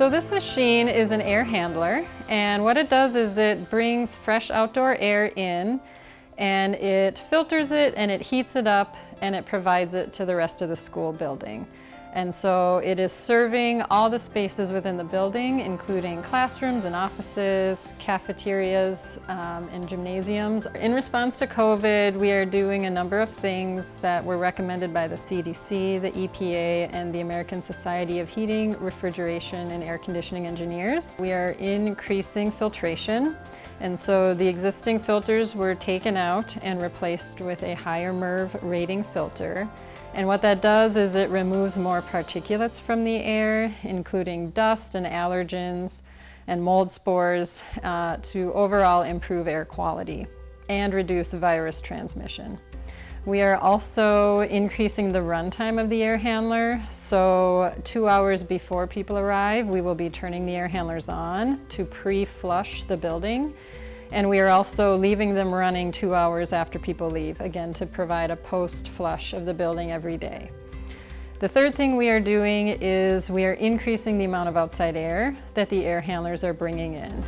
So this machine is an air handler and what it does is it brings fresh outdoor air in and it filters it and it heats it up and it provides it to the rest of the school building. And so it is serving all the spaces within the building, including classrooms and offices, cafeterias, um, and gymnasiums. In response to COVID, we are doing a number of things that were recommended by the CDC, the EPA, and the American Society of Heating, Refrigeration, and Air Conditioning Engineers. We are increasing filtration. And so the existing filters were taken out and replaced with a higher MERV rating filter. And what that does is it removes more particulates from the air, including dust and allergens and mold spores uh, to overall improve air quality and reduce virus transmission. We are also increasing the runtime of the air handler. So two hours before people arrive, we will be turning the air handlers on to pre-flush the building and we are also leaving them running two hours after people leave, again to provide a post-flush of the building every day. The third thing we are doing is we are increasing the amount of outside air that the air handlers are bringing in.